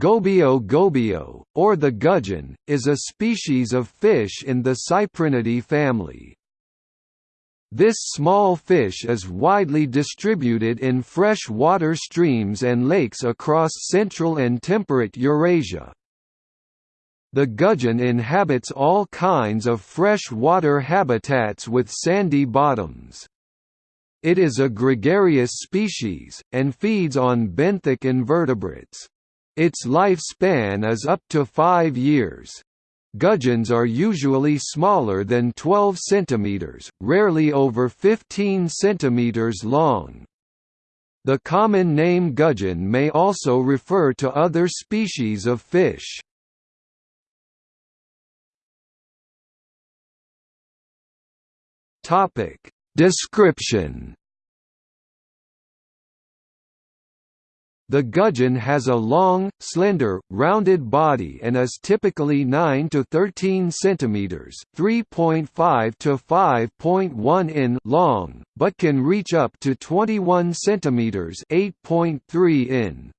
Gobio gobio, or the gudgeon, is a species of fish in the Cyprinidae family. This small fish is widely distributed in fresh water streams and lakes across central and temperate Eurasia. The gudgeon inhabits all kinds of fresh water habitats with sandy bottoms. It is a gregarious species, and feeds on benthic invertebrates. Its lifespan is up to five years. Gudgeons are usually smaller than 12 cm, rarely over 15 cm long. The common name gudgeon may also refer to other species of fish. Description The gudgeon has a long, slender, rounded body and is typically 9 to 13 centimeters, 3.5 to 5.1 in long, but can reach up to 21 centimeters, 8.3 in.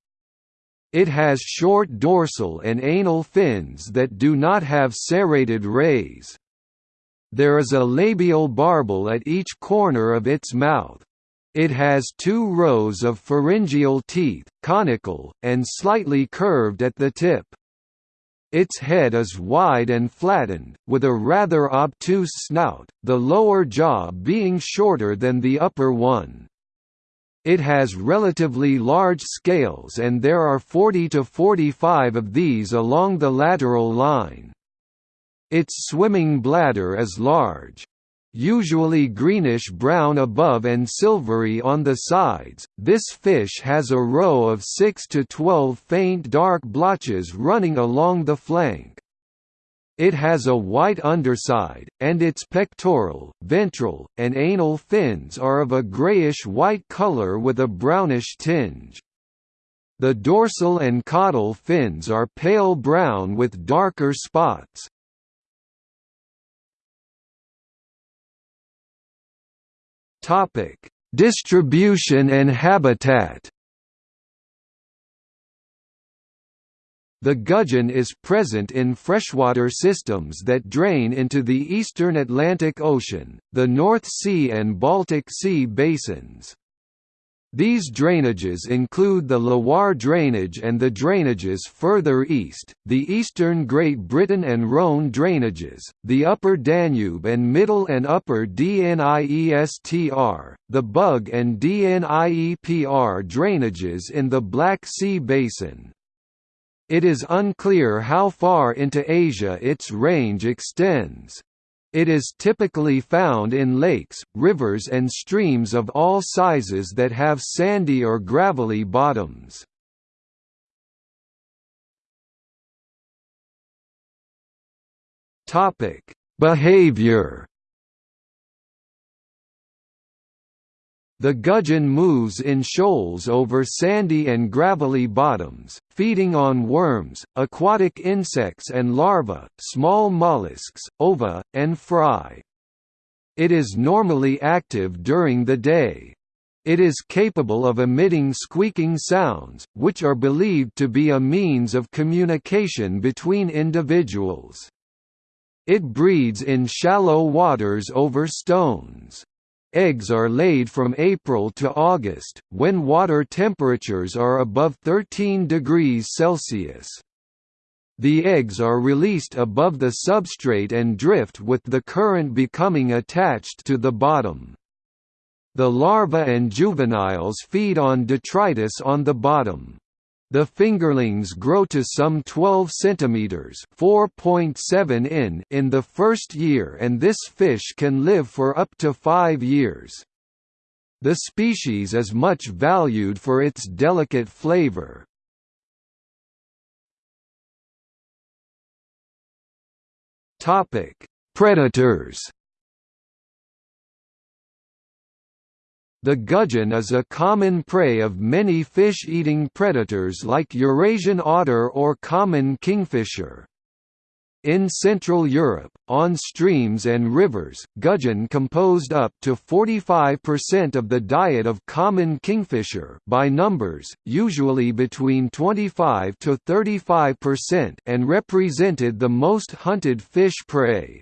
It has short dorsal and anal fins that do not have serrated rays. There is a labial barbel at each corner of its mouth. It has two rows of pharyngeal teeth, conical, and slightly curved at the tip. Its head is wide and flattened, with a rather obtuse snout, the lower jaw being shorter than the upper one. It has relatively large scales and there are 40 to 45 of these along the lateral line. Its swimming bladder is large usually greenish-brown above and silvery on the sides. This fish has a row of 6 to 12 faint dark blotches running along the flank. It has a white underside, and its pectoral, ventral, and anal fins are of a grayish-white color with a brownish tinge. The dorsal and caudal fins are pale brown with darker spots. Topic: Distribution and habitat. The gudgeon is present in freshwater systems that drain into the eastern Atlantic Ocean, the North Sea and Baltic Sea basins. These drainages include the Loire drainage and the drainages further east, the eastern Great Britain and Rhône drainages, the upper Danube and middle and upper Dniestr, the Bug and Dniepr drainages in the Black Sea basin. It is unclear how far into Asia its range extends. It is typically found in lakes, rivers and streams of all sizes that have sandy or gravelly bottoms. Behavior The gudgeon moves in shoals over sandy and gravelly bottoms, feeding on worms, aquatic insects and larvae, small mollusks, ova, and fry. It is normally active during the day. It is capable of emitting squeaking sounds, which are believed to be a means of communication between individuals. It breeds in shallow waters over stones. Eggs are laid from April to August, when water temperatures are above 13 degrees Celsius. The eggs are released above the substrate and drift with the current becoming attached to the bottom. The larvae and juveniles feed on detritus on the bottom. The fingerlings grow to some 12 cm (4.7 in) in the first year and this fish can live for up to 5 years. The species is much valued for its delicate flavor. Topic: Predators The gudgeon is a common prey of many fish-eating predators like Eurasian otter or common kingfisher. In Central Europe, on streams and rivers, gudgeon composed up to 45% of the diet of common kingfisher by numbers, usually between 25 to 35% and represented the most hunted fish prey.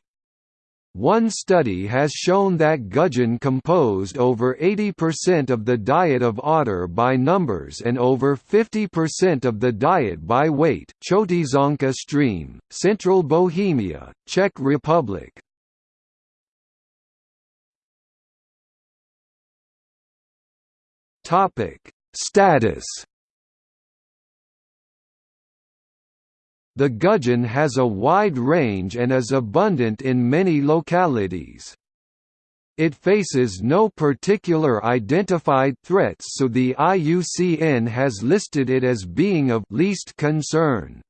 One study has shown that gudgeon composed over 80% of the diet of otter by numbers and over 50% of the diet by weight Chotýšanka stream, Central Bohemia, Czech Republic. Status The gudgeon has a wide range and is abundant in many localities. It faces no particular identified threats so the IUCN has listed it as being of least concern.